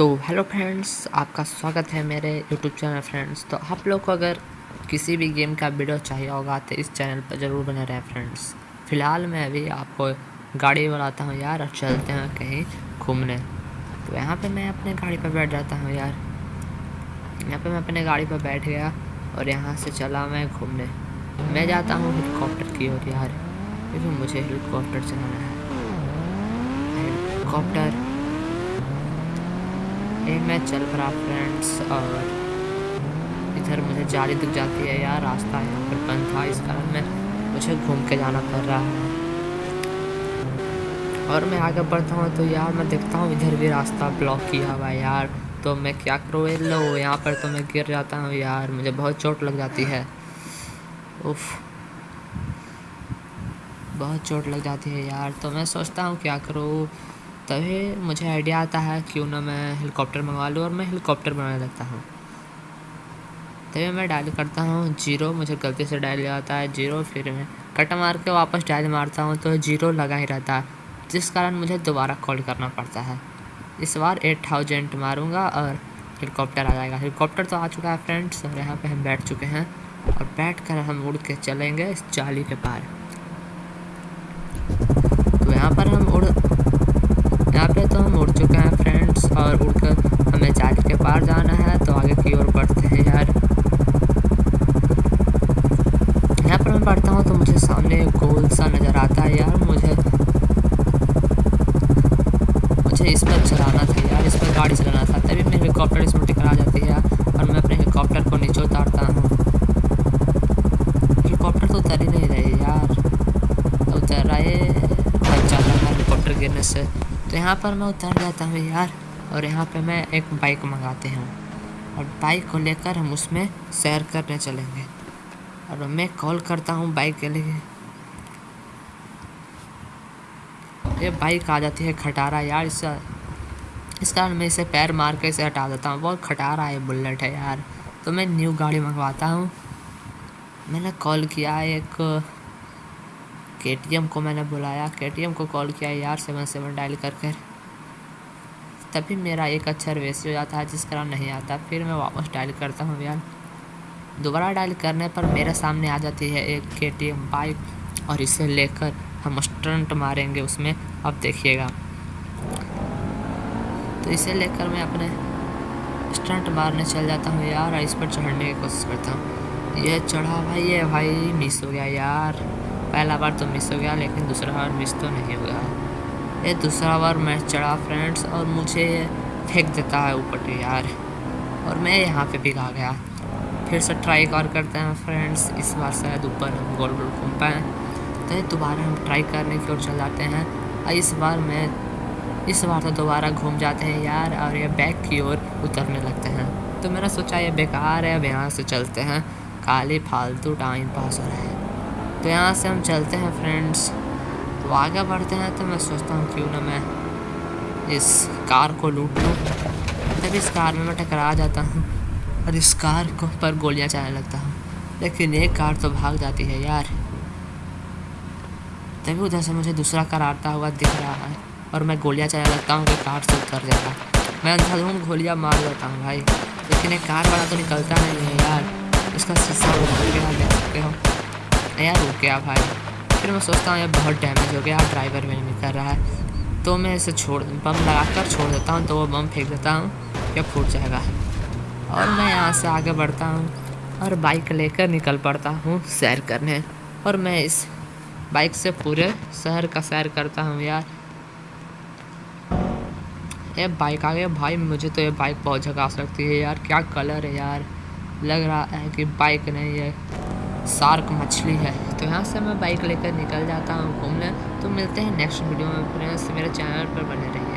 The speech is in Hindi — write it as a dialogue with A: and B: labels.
A: तो हेलो फ्रेंड्स आपका स्वागत है मेरे यूट्यूब चैनल फ्रेंड्स तो आप लोग को अगर किसी भी गेम का वीडियो चाहिए होगा तो इस चैनल पर ज़रूर बने रहें फ्रेंड्स फ़िलहाल मैं अभी आपको गाड़ी बनाता हूँ यार, और चलते हैं कहीं घूमने। तो यहाँ पे मैं अपने गाड़ी पर बैठ जाता हूँ यार। यहाँ पे मैं अपने गाड़ी पर बैठ गया, और यहाँ से चला मैं घूमने। मैं जाता हूँ हेलीकॉप्टर की ओर यार। क्योंकि मुझे हेलीकॉप्टर चलाना है। हेलीकॉप्टर ये मैं चल पड़ा फ्रेंड्स और इधर मुझे जाली दिख जाती है यार, रास्ता यहाँ पर बंद था, इस कारण मैं मुझे घूम के जाना पड़ रहा है। और मैं आगे बढ़ता हूँ तो यार मैं देखता हूँ, इधर भी रास्ता ब्लॉक किया हुआ है यार। तो मैं क्या करूँ लो, यहाँ पर तो मैं गिर जाता हूँ यार, मुझे बहुत चोट लग जाती है। उफ, बहुत चोट लग जाती है यार। तो मैं सोचता हूँ क्या करूँ तभी मुझे आइडिया आता है क्यों ना मैं हेलीकॉप्टर मंगवा लूँ और मैं हेलीकॉप्टर बनाने लगता हूँ। तभी मैं डायल करता हूँ ज़ीरो मुझे गलती से डायल जाता है ज़ीरो फिर मैं कट मार के वापस डायल मारता हूँ तो ज़ीरो लगा ही रहता है, जिस कारण मुझे दोबारा कॉल करना पड़ता है। इस बार एट थाउज़ेंड मारूँगा और हेलीकॉप्टर आ जाएगा। हेलीकॉप्टर तो आ चुका है फ्रेंड्स और यहाँ पे हम बैठ चुके हैं और बैठ कर हम उड़ के चलेंगे इस जाली के पार। तो यहाँ पर हम उड़ उड़ चुके हैं फ्रेंड्स और उड़कर हमें जाली के पार जाना है तो आगे की ओर बढ़ते हैं यार। यहाँ पर मैं बढ़ता हूँ तो मुझे सामने गोल सा नज़र आता है यार, मुझे मुझे इस पर चलाना था यार, इस पर गाड़ी चलाना था, तभी मेरी हेलीकॉप्टर इसमें टकरा जाती है और मैं अपने हेलीकॉप्टर को नीचे उतारता हूँ हेलीकॉप्टर तो उतर ही नहीं रही यार उतर रहा है हेलीकॉप्टर से। तो यहाँ पर मैं उतर जाता हूँ यार, और यहाँ पे मैं एक बाइक मंगाते हैं। और बाइक को लेकर हम उसमें सैर करने चलेंगे। और मैं कॉल करता हूँ बाइक के लिए। ये बाइक आ जाती है खटारा यार, इस इस कारण मैं इसे पैर मार के इसे हटा देता हूँ। बहुत खटारा है, बुलेट है यार। तो मैं न्यू गाड़ी मंगवाता हूँ। मैंने कॉल किया एक के को मैंने बुलाया। के को कॉल किया, यार, सेवन सेवन डायल कर कर। तभी मेरा एक अच्छा रिवेसी हो जाता है, जिस कारण नहीं आता। फिर मैं वापस डायल करता हूँ, यार, दोबारा डायल करने पर मेरे सामने आ जाती है एक के बाइक और इसे लेकर हम स्टंट मारेंगे उसमें। अब देखिएगा। तो इसे लेकर मैं अपने स्टंट मारने चल जाता हूँ, यार, इस पर चढ़ने की कोशिश करता हूँ। ये चढ़ा भाई, ये भाई मिस हो गया, यार। पहला बार तो मिस हो गया, लेकिन दूसरा बार मिस तो नहीं हो गया ये दूसरा बार मैं चढ़ा फ्रेंड्स और मुझे फेंक देता है ऊपर यार। और मैं यहाँ पे भी आ गया। फिर से ट्राई और करते हैं फ्रेंड्स इस बार शायद ऊपर हम गोल गोल घूम पाएँ। तो दोबारा हम ट्राई करने की ओर चल जाते हैं। और इस बार मैं, इस बार तो दोबारा घूम जाते हैं यार, और ये बैक की ओर उतरने लगते हैं। तो मैंने सोचा ये बेकार है, अब यहाँ से चलते हैं। खाली फालतू टाइम पास हो रहा है। तो यहाँ से हम चलते हैं फ्रेंड्स तो आगे बढ़ते हैं तो मैं सोचता हूँ क्यों ना मैं इस कार को लूट लूँ। तब इस कार में मैं टकरा जाता हूँ और इस कार को पर गोलियाँ चलाने लगता हूँ। लेकिन एक कार तो भाग जाती है यार। तभी उधर से मुझे दूसरा कार आता हुआ दिख रहा है और मैं गोलियाँ चलाने लगता हूँ कि कार से उतर जाता। मैं अंधाधुन गोलियाँ मार देता हूँ भाई। लेकिन एक कार वाला तो निकलता नहीं है यार। इसका शीशा देख सकते हो। यार, रुक गया भाई। फिर मैं सोचता हूँ, यार बहुत डैमेज हो गया ड्राइवर में नहीं कर रहा है। तो मैं इसे छोड़ बम लगा कर छोड़ देता हूँ तो वो बम फेंक देता हूँ, या फूट जाएगा। और मैं यहाँ से आगे बढ़ता हूँ, और बाइक लेकर निकल पड़ता हूँ सैर करने। और मैं इस बाइक से पूरे शहर का सैर करता हूँ यार। ये बाइक आ गया। भाई, मुझे तो ये बाइक बहुत झकास लगती है यार। क्या कलर है यार। लग रहा है कि बाइक नहीं है। सार्क मछली है। तो यहाँ से मैं बाइक लेकर निकल जाता हूँ घूमने। तो मिलते हैं नेक्स्ट वीडियो में। फ्रेंड्स मेरे चैनल पर बने रहिए।